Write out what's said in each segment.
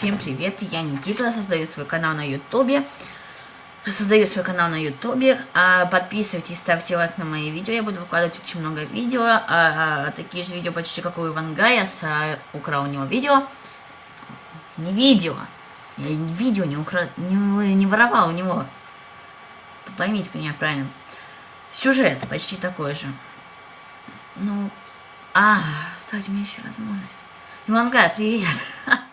Всем привет, я Никита, создаю свой канал на ютубе. Создаю свой канал на ютубе. А, подписывайтесь, ставьте лайк на мои видео. Я буду выкладывать очень много видео. А, а, такие же видео почти как у Ивангая. А, украл у него видео. Не видео. Я видео не, укра... не, не воровал у него. Поймите меня правильно. Сюжет почти такой же. Ну, а, ставьте мне все возможность. Ивангай, привет.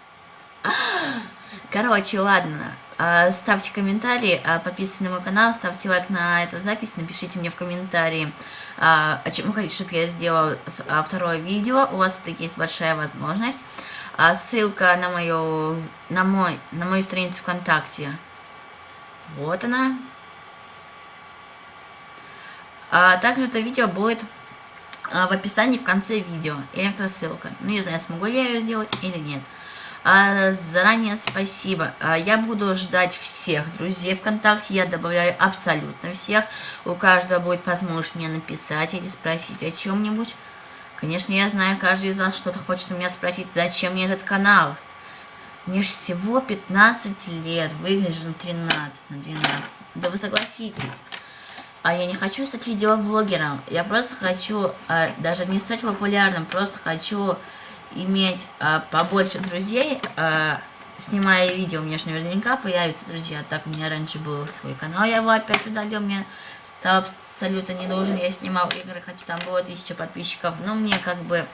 Короче, ладно. А, ставьте комментарии, а, подписывайтесь на мой канал, ставьте лайк на эту запись, напишите мне в комментарии, а, о чем вы хотите, чтобы я сделала второе видео. У вас это есть большая возможность. Ссылка на мою, на мой, на мою страницу ВКонтакте. Вот она. А также это видео будет в описании в конце видео. Электроссылка. Ну, не знаю, смогу ли я ее сделать или нет. А, заранее спасибо. А, я буду ждать всех друзей ВКонтакте. Я добавляю абсолютно всех. У каждого будет возможность мне написать или спросить о чем-нибудь. Конечно, я знаю, каждый из вас что-то хочет у меня спросить, зачем мне этот канал. Мне же всего 15 лет, выгляжу на 13, на 12. Да вы согласитесь. А я не хочу стать видеоблогером. Я просто хочу, а, даже не стать популярным, просто хочу иметь а, побольше друзей, а, снимая видео, у меня же наверняка появятся друзья. Так, у меня раньше был свой канал, я его опять удалил, мне стал абсолютно не нужен. Я снимал игры, хотя там было тысяча подписчиков, но мне как бы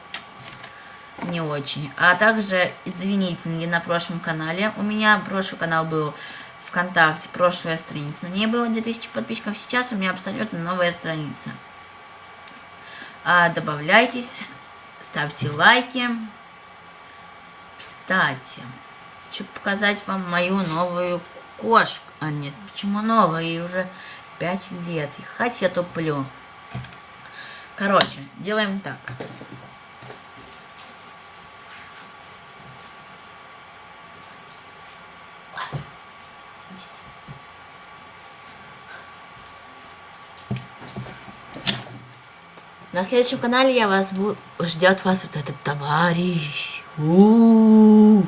не очень. А также, извините, на прошлом канале. У меня прошлый канал был ВКонтакте, прошлая страница. На ней было 2000 подписчиков, сейчас у меня абсолютно новая страница. А, добавляйтесь ставьте лайки. Кстати, хочу показать вам мою новую кошку. А нет, почему новая? Ей уже 5 лет. И хоть я туплю. Короче, делаем так. На следующем канале я вас буду... ждет вас вот этот товарищ. У -у -у.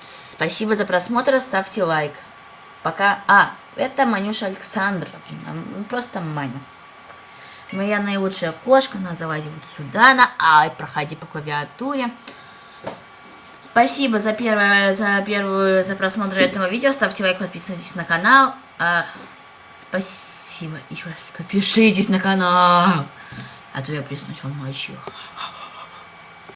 Спасибо за просмотр, ставьте лайк. Пока... А, это Манюша Александр. Просто Маня. Моя наилучшая кошка, она залазит вот сюда, на Ай, проходи по клавиатуре. Спасибо за первое, за первую, за просмотр этого видео. Ставьте лайк, подписывайтесь на канал. А, спасибо. Еще раз подпишитесь на канал. А то я приснусь вам ночью.